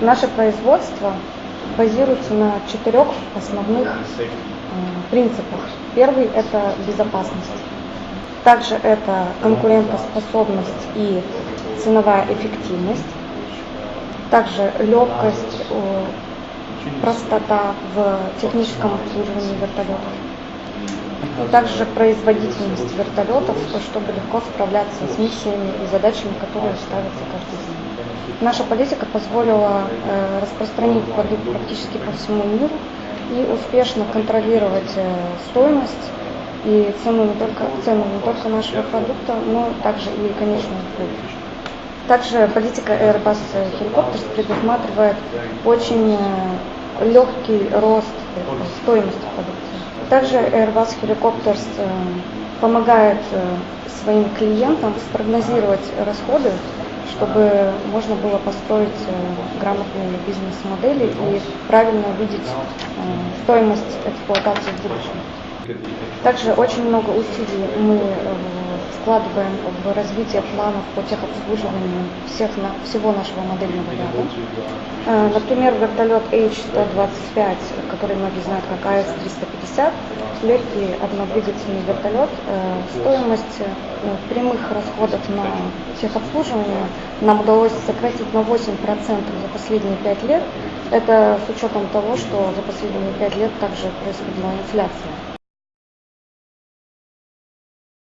Наше производство базируется на четырех основных э, принципах. Первый – это безопасность. Также это конкурентоспособность и ценовая эффективность. Также легкость, простота в техническом обслуживании вертолетов. И также производительность вертолетов, чтобы легко справляться с миссиями и задачами, которые ставятся каждый день. Наша политика позволила э, распространить продукт практически по всему миру и успешно контролировать э, стоимость и цену не только, цену не только нашего продукта, но также и конечную пользу. Также политика Airbus Helicopters предусматривает очень э, легкий рост стоимости продукции. Также Airbus Helicopters э, помогает э, своим клиентам спрогнозировать расходы, чтобы можно было построить э, грамотные бизнес-модели и правильно видеть стоимость эксплуатации в будущем. Также очень много усилий мы вкладываем в развитие планов по техобслуживанию всех, всего нашего модельного ряда. Например, вертолет H-125, который многие знают как АС-350, легкий однодвигательный вертолет, э, стоимость э, прямых расходов на техобслуживание нам удалось сократить на 8% за последние 5 лет. Это с учетом того, что за последние 5 лет также происходила инфляция.